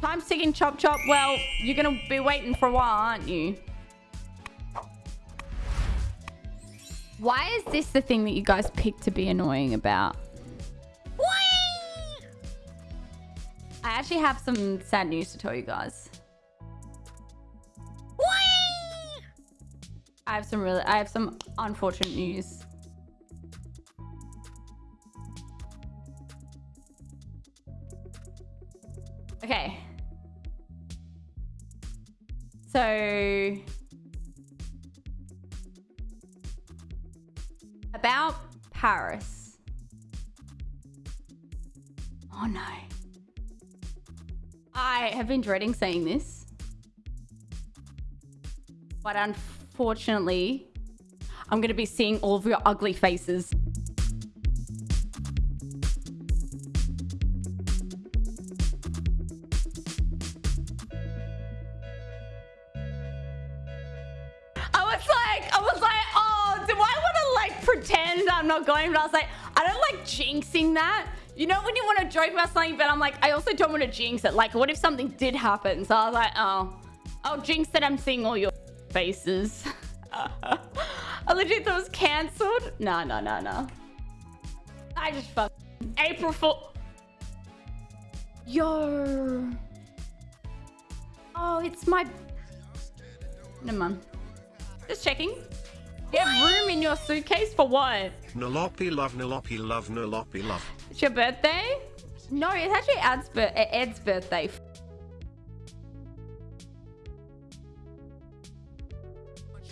Time's ticking, chop chop. Well, you're gonna be waiting for a while, aren't you? Why is this the thing that you guys pick to be annoying about? Whee! I actually have some sad news to tell you guys. Whee! I have some really, I have some unfortunate news. Okay. So about Paris. Oh no. I have been dreading saying this. But unfortunately, I'm going to be seeing all of your ugly faces. Was like, I was like, oh, do I want to like pretend I'm not going? But I was like, I don't like jinxing that. You know when you want to joke about something, but I'm like, I also don't want to jinx it. Like, what if something did happen? So I was like, oh, I'll jinx that I'm seeing all your faces. I legit thought it was cancelled. No, no, no, no. I just fuck. April Fool. Yo. Oh, it's my. Never mind. Just checking. You have room in your suitcase for what? Noloppy love Noloppy love Noloppy love. It's your birthday? No, it's actually Ed's, bir- uh, Ed's birthday.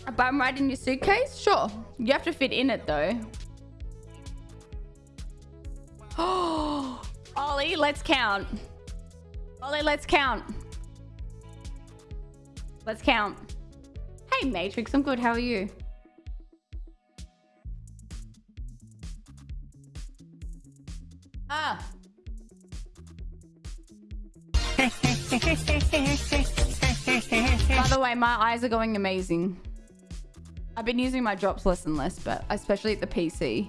But I'm right in your suitcase? Sure. You have to fit in it though. Oh, Ollie, let's count. Ollie, let's count. Let's count. Hey, Matrix, I'm good. How are you? Ah. By the way, my eyes are going amazing. I've been using my drops less and less, but especially at the PC.